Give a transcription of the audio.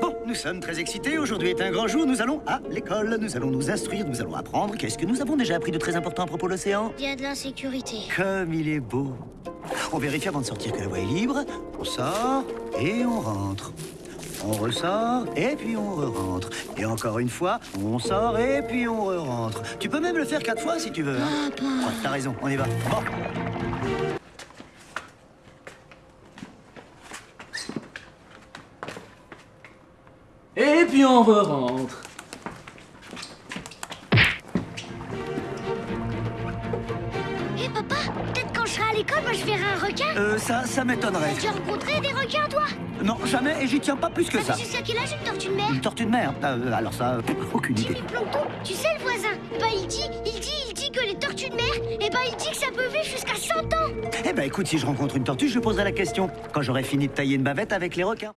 Bon, nous sommes très excités. Aujourd'hui est un grand jour. Nous allons à l'école. Nous allons nous instruire. Nous allons apprendre. Qu'est-ce que nous avons déjà appris de très important à propos de l'océan? Il y a de l'insécurité. Comme il est beau. On vérifie avant de sortir que la voie est libre. On sort et on rentre. On ressort et puis on re-rentre. Et encore une fois, on sort et puis on re-rentre. Tu peux même le faire quatre fois si tu veux. Hein Papa. Ouais, T'as raison, on y va. Bon. Et puis on re-rentre. Hé l'école, moi je verrai un requin. Euh, ça, ça m'étonnerait. Tu as rencontré des requins, toi? Non, jamais, et j'y tiens pas plus que ça. T'as vu jusqu'à quel âge une tortue de mer? Une tortue de mer? Euh, Alors ça, aucune idée. Jimmy Plankton, tu sais le voisin Bah il dit, il dit, il dit que les tortues de mer, eh ben il dit que ça peut vivre jusqu'à 100 ans Eh ben écoute, si je rencontre une tortue, je lui poserai la question. Quand j'aurai fini de tailler une bavette avec les requins.